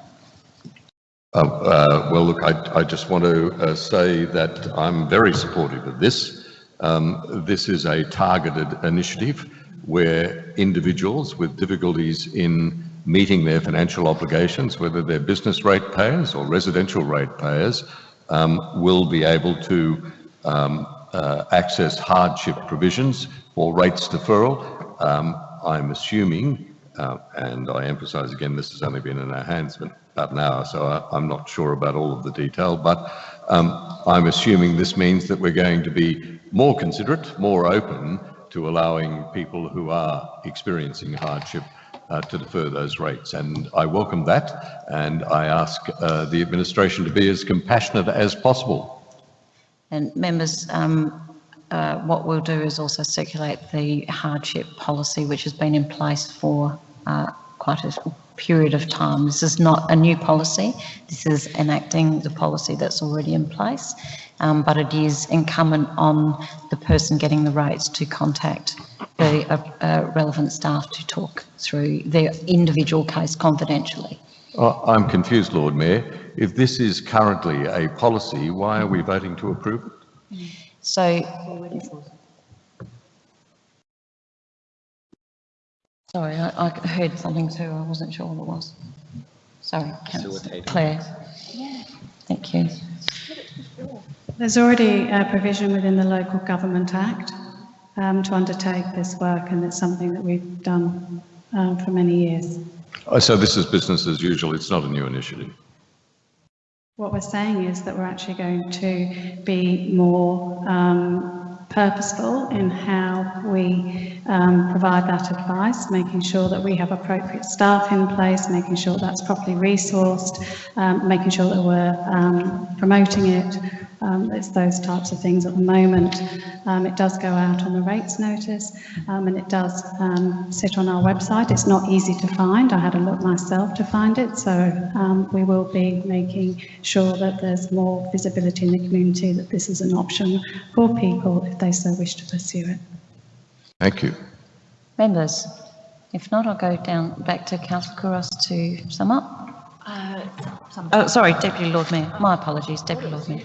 Uh, uh, well, look, I, I just want to uh, say that I'm very supportive of this. Um, this is a targeted initiative where individuals with difficulties in meeting their financial obligations, whether they're business rate payers or residential rate payers, um, will be able to um, uh, access hardship provisions for rates deferral. Um, I'm assuming, uh, and I emphasise again, this has only been in our hands, but about an hour, so I, am not sure about all of the detail, but um, I'm assuming this means that we're going to be more considerate, more open to allowing people who are experiencing hardship uh, to defer those rates. And I welcome that, and I ask uh, the administration to be as compassionate as possible. And members, um, uh, what we'll do is also circulate the hardship policy, which has been in place for uh, quite a period of time. This is not a new policy. This is enacting the policy that's already in place. Um, but it is incumbent on the person getting the rates to contact the uh, uh, relevant staff to talk through their individual case confidentially. Uh, I'm confused, Lord Mayor. If this is currently a policy, why are we voting to approve it? So Sorry, I, I heard something too. I wasn't sure what it was. Sorry, Councillor Facilitating. Claire. Thank you. There's already a provision within the Local Government Act um, to undertake this work, and it's something that we've done um, for many years. Oh, So this is business as usual, it's not a new initiative. What we're saying is that we're actually going to be more um, purposeful in how we um, provide that advice, making sure that we have appropriate staff in place, making sure that's properly resourced, um, making sure that we're um, promoting it. Um, it's those types of things at the moment. Um, it does go out on the rates notice and it does sit on our website. It's not easy to find. I had a look myself to find it. So we will be making sure that there's more visibility in the community that this is an option for people if they so wish to pursue it. Thank you. Members, if not, I'll go down back to Councillor Couros to sum up. Uh, Oh, sorry, Deputy Lord Mayor. My apologies, Deputy Lord Mayor.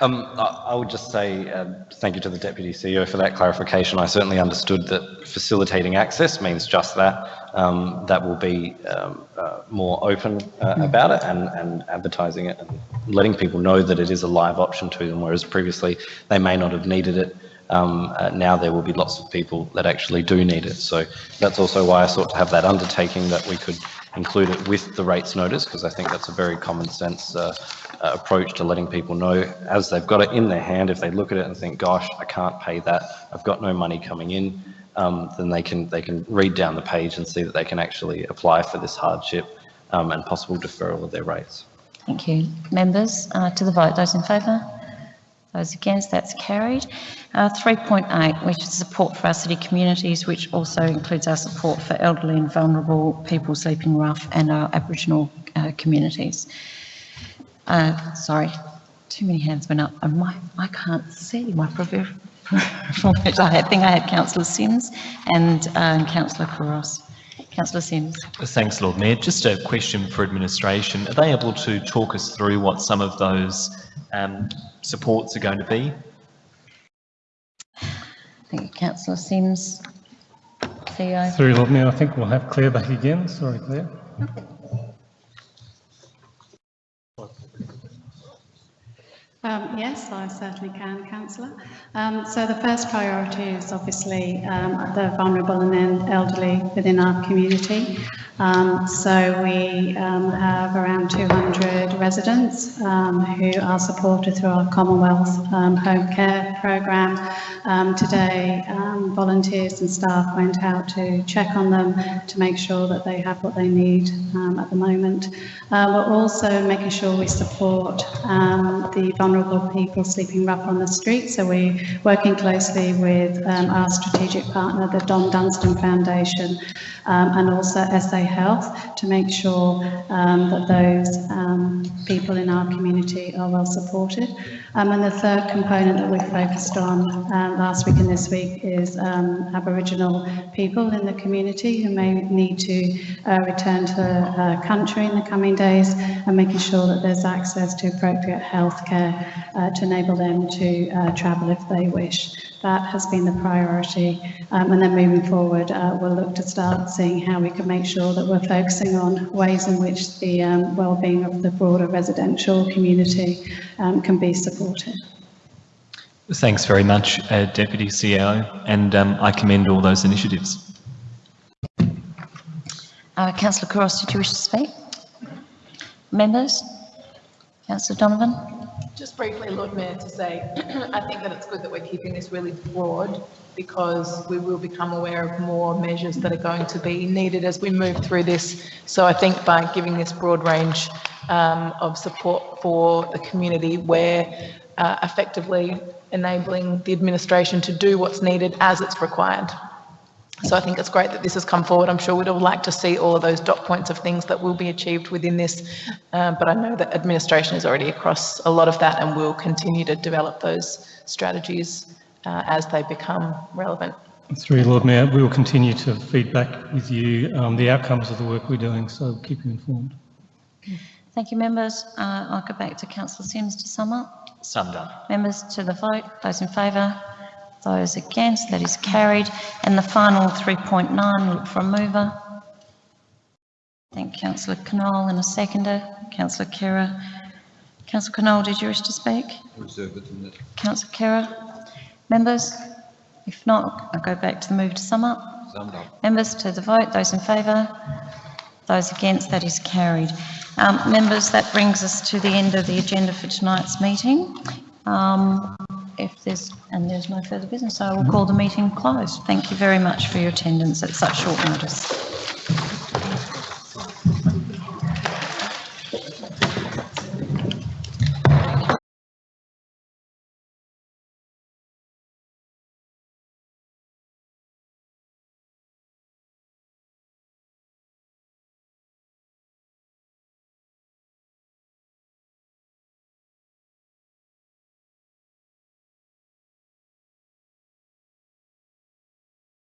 Um, I, I would just say uh, thank you to the Deputy CEO for that clarification. I certainly understood that facilitating access means just that. Um, that will be um, uh, more open uh, about it and, and advertising it and letting people know that it is a live option to them, whereas previously they may not have needed it. Um, uh, now there will be lots of people that actually do need it. So that's also why I sought to have that undertaking that we could include it with the rates notice, because I think that's a very common sense uh, uh, approach to letting people know as they've got it in their hand, if they look at it and think, gosh, I can't pay that, I've got no money coming in, um, then they can, they can read down the page and see that they can actually apply for this hardship um, and possible deferral of their rates. Thank you. Members, uh, to the vote. Those in favour? Those against? That's carried. Uh, 3.8, which is support for our city communities, which also includes our support for elderly and vulnerable people sleeping rough and our Aboriginal uh, communities. Uh, sorry, too many hands went up and my, I can't see my privilege. I think I had Councillor Simms and um, Councillor Couros. Councillor Simms. Thanks, Lord Mayor. Just a question for administration. Are they able to talk us through what some of those um, supports are going to be? Thank you, Councillor Simms. CEO. Through Lord Mayor, I think we'll have Claire back again. Sorry, Claire. Um, yes, I certainly can, Councillor. Um, so the first priority is obviously um, the vulnerable and then elderly within our community. Um, so we um, have around 200 residents um, who are supported through our Commonwealth um, home care programme. Um, today, um, volunteers and staff went out to check on them to make sure that they have what they need at the moment. Uh, we're also making sure we support the vulnerable people sleeping rough on the street. So we're working closely with our strategic partner, the Don Dunstan Foundation, and also SA Health to make sure um, that those um, people in our community are well supported. Um, and the third component that we've focused on uh, last week and this week is um, Aboriginal people in the community who may need to uh, return to uh, country in the coming days and making sure that there's access to appropriate healthcare uh, to enable them to uh, travel if they wish. That has been the priority. Um, and then moving forward, uh, we'll look to start seeing how we can make sure that we're focusing on ways in which the um, well-being of the broader residential community um, can be supported. Thanks very much, uh, Deputy CEO, and um, I commend all those initiatives. Uh, Councillor Couros, did you wish to speak? Members? Councillor Donovan? Just briefly, Lord Mayor, to say, I think that it's good that we're keeping this really broad because we will become aware of more measures that are going to be needed as we move through this. So I think by giving this broad range um, of support for the community, we're uh, effectively enabling the administration to do what's needed as it's required. So I think it's great that this has come forward. I'm sure we'd all like to see all of those dot points of things that will be achieved within this. Uh, but I know that administration is already across a lot of that and will continue to develop those strategies uh, as they become relevant. Through you, Lord Mayor, we will continue to feedback with you um, the outcomes of the work we're doing, so we'll keep you informed. Thank you, members. Uh, I'll go back to councillor Simms to sum up. Summed up. Members to the vote, those in favour, those against, that is carried. And the final 3.9, look for a mover. Thank councillor Knoll and a seconder, councillor Khera. Councillor Knoll, did you wish to speak? Reserve it in Councillor Khera? Members? If not, I'll go back to the move to sum up. summed up. Members to the vote, those in favour, those against, that is carried. Um, members, that brings us to the end of the agenda for tonight's meeting. Um, if there's and there's no further business, I will mm-hmm. call the meeting closed. Thank you very much for your attendance at such short notice.